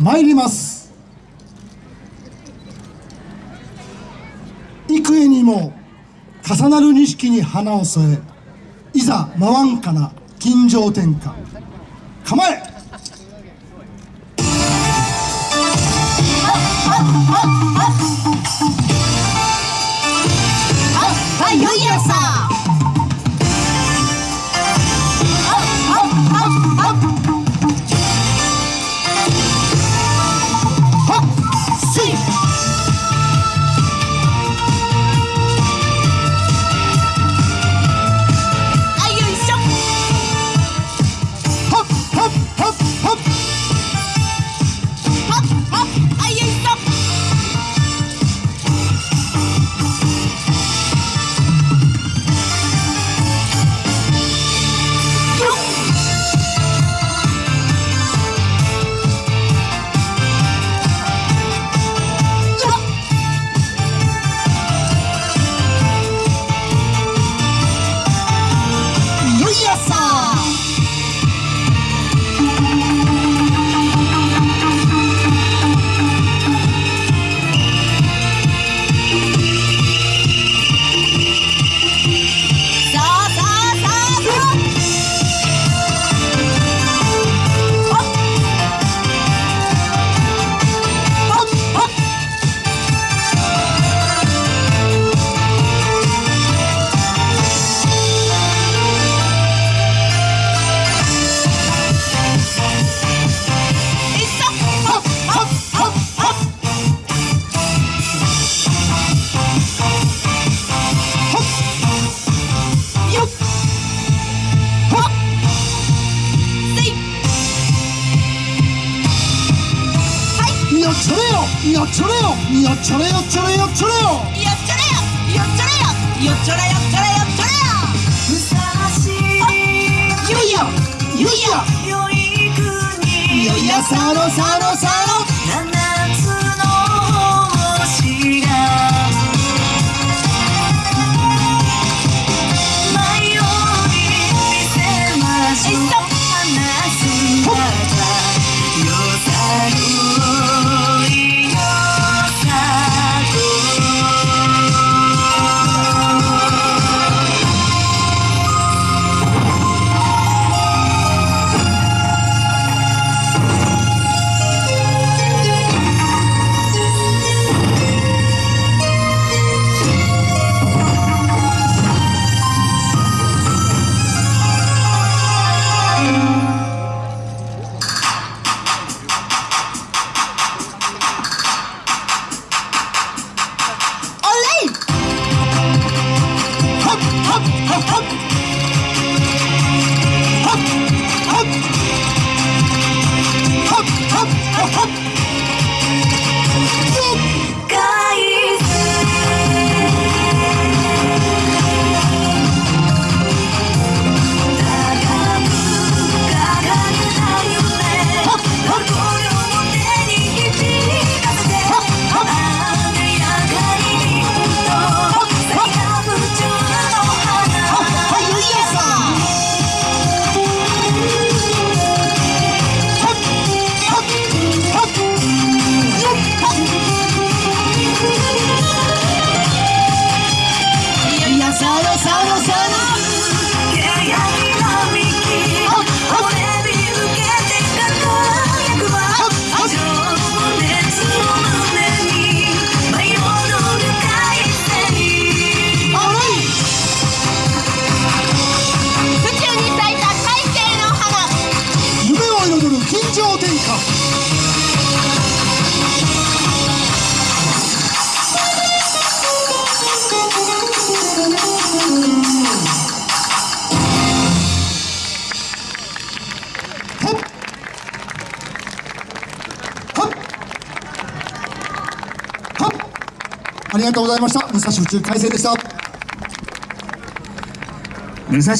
参ります。幾重にも重なる錦に花を添えいざ回んかな金城天下構えよっちょれよ。よっちょれよよっちょれよっちょれよよよっちょれよ。よっちょれよよっちょれよっちょれよっちょれよふさわしいよいやよいや良い国よいやさろさろさろを彩る金城天下ありがとうございました。武蔵宇宙海星でした。武蔵。